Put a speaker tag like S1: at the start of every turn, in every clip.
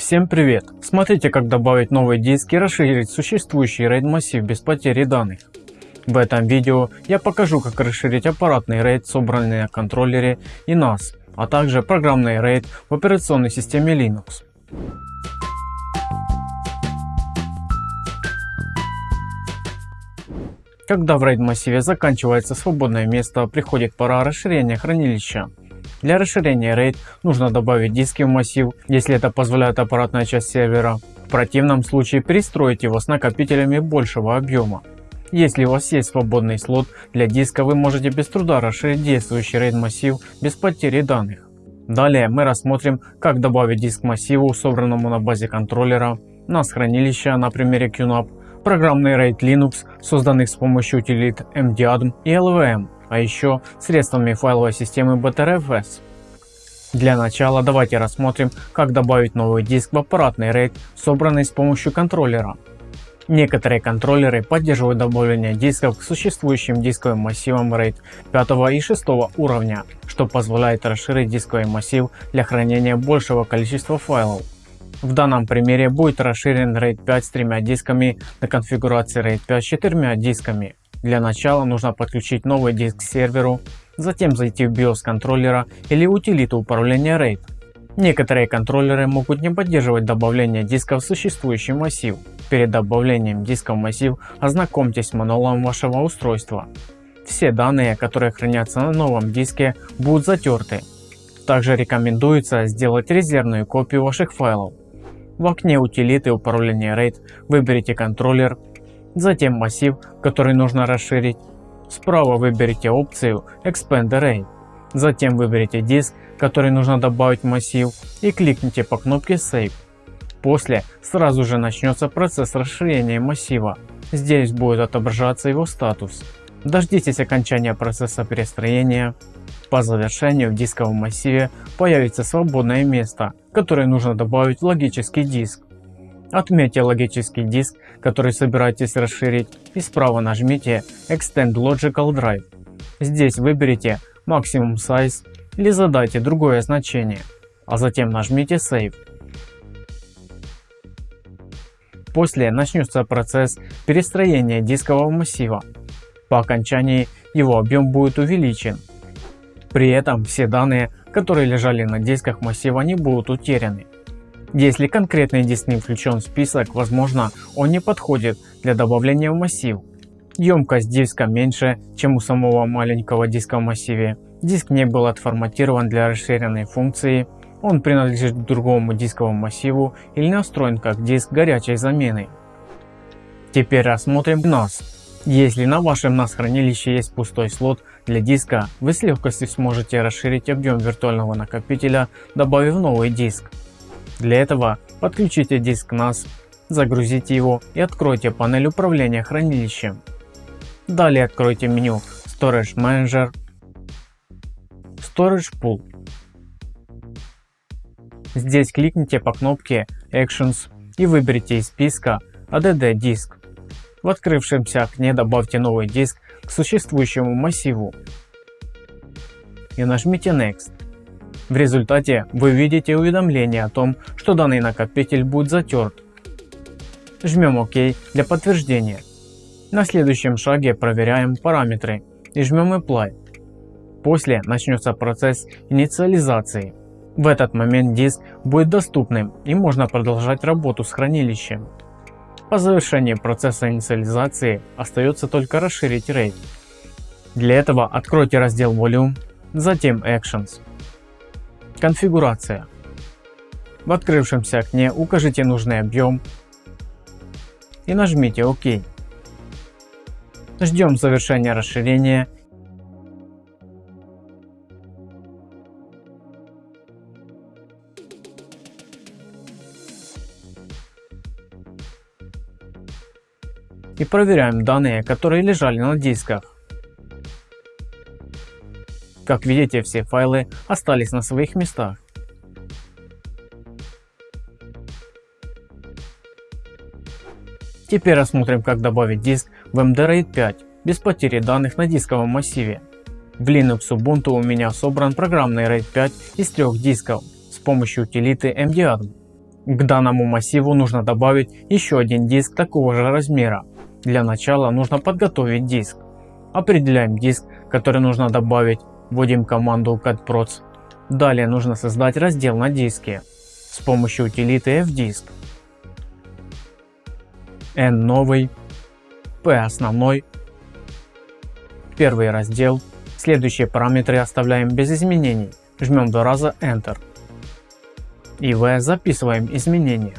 S1: Всем привет! Смотрите как добавить новый диск и расширить существующий RAID массив без потери данных. В этом видео я покажу как расширить аппаратный RAID собранный на контроллере и NAS, а также программный RAID в операционной системе Linux. Когда в RAID массиве заканчивается свободное место, приходит пора расширения хранилища. Для расширения RAID нужно добавить диски в массив, если это позволяет аппаратная часть сервера. В противном случае перестроить его с накопителями большего объема. Если у вас есть свободный слот для диска, вы можете без труда расширить действующий RAID массив без потери данных. Далее мы рассмотрим, как добавить диск массиву, собранному на базе контроллера, NAS хранилища на примере QNAP, программный RAID Linux, созданных с помощью утилит MDADM и LVM, а еще средствами файловой системы BTRFS. Для начала давайте рассмотрим, как добавить новый диск в аппаратный RAID, собранный с помощью контроллера. Некоторые контроллеры поддерживают добавление дисков к существующим дисковым массивам RAID 5 и 6 уровня, что позволяет расширить дисковый массив для хранения большего количества файлов. В данном примере будет расширен RAID 5 с тремя дисками на конфигурации RAID 5 с четырьмя дисками. Для начала нужно подключить новый диск к серверу, затем зайти в BIOS контроллера или утилиту управления RAID. Некоторые контроллеры могут не поддерживать добавление диска в существующий массив. Перед добавлением диска в массив ознакомьтесь с мануалом вашего устройства. Все данные, которые хранятся на новом диске, будут затерты. Также рекомендуется сделать резервную копию ваших файлов. В окне утилиты управления RAID выберите контроллер затем массив, который нужно расширить. Справа выберите опцию Expand Array. Затем выберите диск, который нужно добавить в массив и кликните по кнопке Save. После сразу же начнется процесс расширения массива. Здесь будет отображаться его статус. Дождитесь окончания процесса перестроения. По завершению в дисковом массиве появится свободное место, которое нужно добавить в логический диск. Отметьте логический диск, который собираетесь расширить и справа нажмите Extend Logical Drive. Здесь выберите Maximum Size или задайте другое значение, а затем нажмите Save. После начнется процесс перестроения дискового массива. По окончании его объем будет увеличен. При этом все данные, которые лежали на дисках массива не будут утеряны. Если конкретный диск не включен в список, возможно он не подходит для добавления в массив. Емкость диска меньше, чем у самого маленького диска в массиве. Диск не был отформатирован для расширенной функции. Он принадлежит к другому дисковому массиву или настроен как диск горячей замены. Теперь рассмотрим NAS. Если на вашем NAS хранилище есть пустой слот для диска, вы с легкостью сможете расширить объем виртуального накопителя, добавив новый диск. Для этого подключите диск NAS, загрузите его и откройте панель управления хранилищем. Далее откройте меню Storage Manager, Storage Pool. Здесь кликните по кнопке Actions и выберите из списка ADD диск. В открывшемся окне добавьте новый диск к существующему массиву и нажмите Next. В результате вы видите уведомление о том, что данный накопитель будет затерт. Жмем ОК для подтверждения. На следующем шаге проверяем параметры и жмем Apply. После начнется процесс инициализации. В этот момент диск будет доступным и можно продолжать работу с хранилищем. По завершении процесса инициализации остается только расширить RAID. Для этого откройте раздел Volume, затем Actions. Конфигурация. В открывшемся окне укажите нужный объем и нажмите ОК. Ждем завершения расширения и проверяем данные, которые лежали на дисках. Как видите, все файлы остались на своих местах. Теперь рассмотрим как добавить диск в MD-RAID 5 без потери данных на дисковом массиве. В Linux Ubuntu у меня собран программный RAID 5 из трех дисков с помощью утилиты MDADM. К данному массиву нужно добавить еще один диск такого же размера. Для начала нужно подготовить диск. Определяем диск, который нужно добавить, вводим команду catproc. Далее нужно создать раздел на диске с помощью утилиты fdisk. n новый, p основной, первый раздел. Следующие параметры оставляем без изменений. Жмем два раза Enter. И v записываем изменения.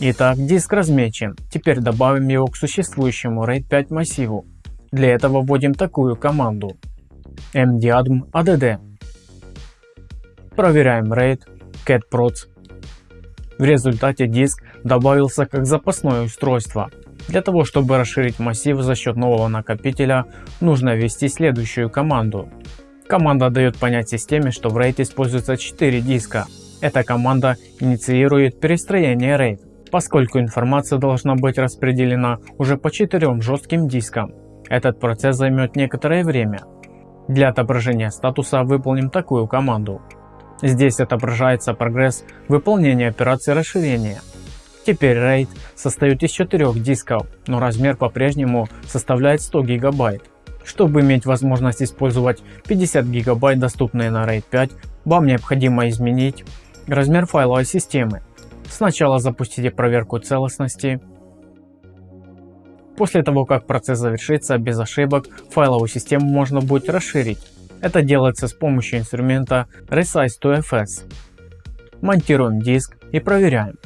S1: Итак, диск размечен. Теперь добавим его к существующему RAID 5 массиву. Для этого вводим такую команду mdiadm add. Проверяем RAID catproc. В результате диск добавился как запасное устройство. Для того чтобы расширить массив за счет нового накопителя нужно ввести следующую команду. Команда дает понять системе что в RAID используется 4 диска. Эта команда инициирует перестроение RAID, поскольку информация должна быть распределена уже по 4 жестким дискам. Этот процесс займет некоторое время. Для отображения статуса выполним такую команду. Здесь отображается прогресс выполнения операции расширения. Теперь RAID состоит из 4 дисков, но размер по-прежнему составляет 100 гигабайт. Чтобы иметь возможность использовать 50 гигабайт доступные на RAID 5, вам необходимо изменить размер файловой системы. Сначала запустите проверку целостности После того как процесс завершится без ошибок, файловую систему можно будет расширить. Это делается с помощью инструмента Resize to FS. Монтируем диск и проверяем.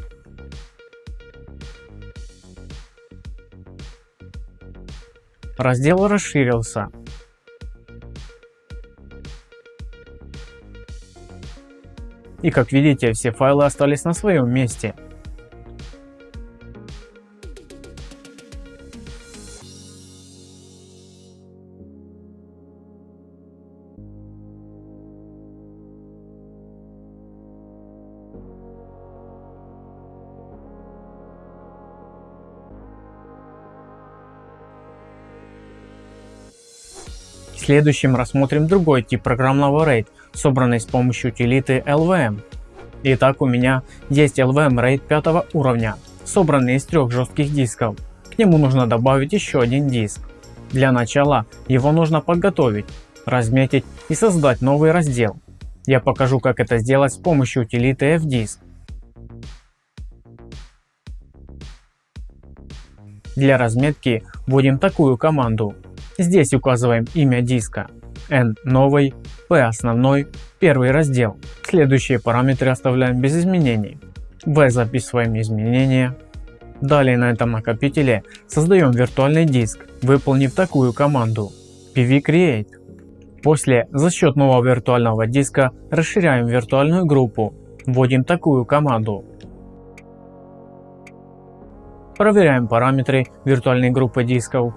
S1: Раздел расширился. И как видите все файлы остались на своем месте. Следующем рассмотрим другой тип программного RAID, собранный с помощью утилиты LVM. Итак, у меня есть LVM RAID 5 уровня, собранный из трех жестких дисков. К нему нужно добавить еще один диск. Для начала его нужно подготовить, разметить и создать новый раздел. Я покажу как это сделать с помощью утилиты fdisk. Для разметки вводим такую команду Здесь указываем имя диска, N новый, P основной, первый раздел. Следующие параметры оставляем без изменений. V записываем изменения. Далее на этом накопителе создаем виртуальный диск, выполнив такую команду pvcreate. После за счет нового виртуального диска расширяем виртуальную группу, вводим такую команду. Проверяем параметры виртуальной группы дисков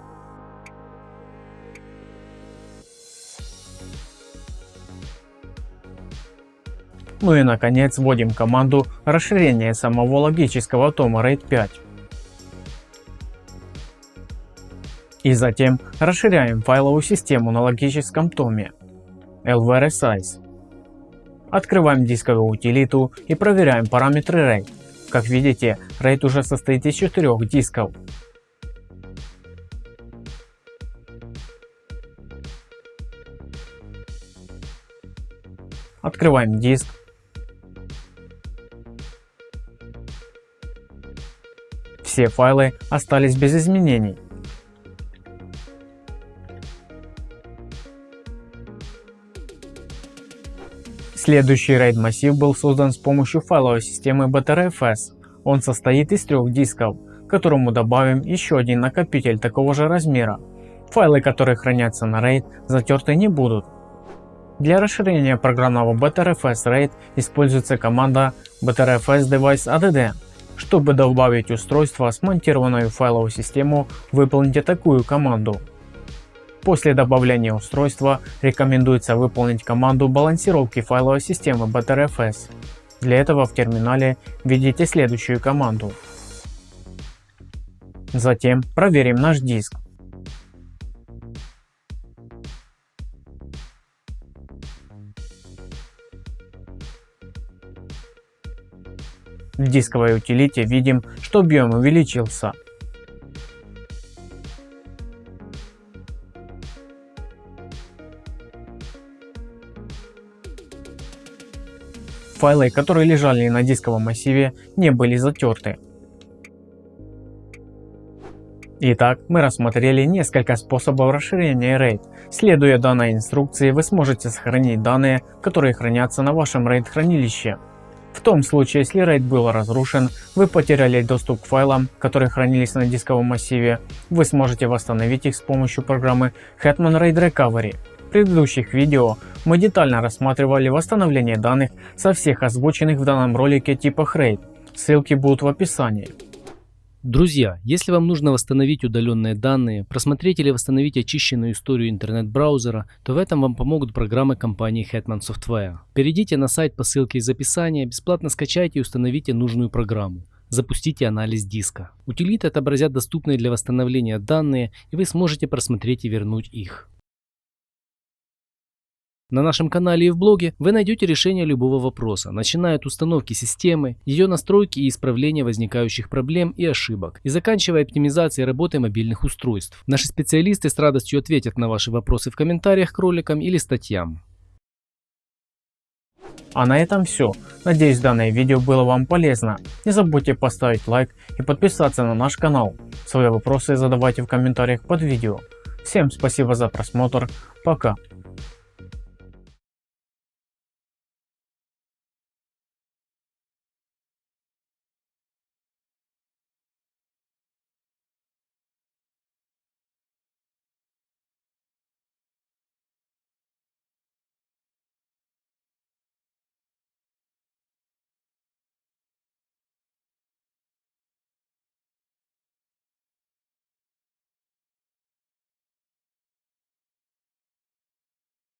S1: Ну и наконец вводим команду расширения самого логического тома RAID 5. И затем расширяем файловую систему на логическом томе LVRSize. Открываем дисковую утилиту и проверяем параметры RAID. Как видите, RAID уже состоит из четырех дисков. Открываем диск Все файлы остались без изменений. Следующий RAID массив был создан с помощью файловой системы BTRFS. Он состоит из трех дисков, к которому добавим еще один накопитель такого же размера. Файлы, которые хранятся на RAID, затерты не будут. Для расширения программного BTRFS RAID используется команда BTRFS Device ADD. Чтобы добавить устройство, смонтированную файловую систему, выполните такую команду. После добавления устройства рекомендуется выполнить команду балансировки файловой системы BTRFS. Для этого в терминале введите следующую команду. Затем проверим наш диск. В дисковой утилите видим, что объем увеличился. Файлы, которые лежали на дисковом массиве, не были затерты. Итак, мы рассмотрели несколько способов расширения RAID. Следуя данной инструкции, вы сможете сохранить данные, которые хранятся на вашем RAID хранилище. В том случае, если RAID был разрушен, вы потеряли доступ к файлам, которые хранились на дисковом массиве, вы сможете восстановить их с помощью программы Hetman RAID Recovery. В предыдущих видео мы детально рассматривали восстановление данных со всех озвученных в данном ролике типах RAID. Ссылки будут в описании.
S2: Друзья, если вам нужно восстановить удаленные данные, просмотреть или восстановить очищенную историю интернет-браузера, то в этом вам помогут программы компании Hetman Software. Перейдите на сайт по ссылке из описания, бесплатно скачайте и установите нужную программу. Запустите анализ диска. Утилиты отобразят доступные для восстановления данные и вы сможете просмотреть и вернуть их. На нашем канале и в блоге вы найдете решение любого вопроса, начиная от установки системы, ее настройки и исправления возникающих проблем и ошибок, и заканчивая оптимизацией работы мобильных устройств. Наши специалисты с радостью ответят на ваши вопросы в комментариях к роликам или статьям.
S1: А на этом все. Надеюсь данное видео было вам полезно. Не забудьте поставить лайк и подписаться на наш канал. Свои вопросы задавайте в комментариях под видео. Всем спасибо за просмотр. Пока.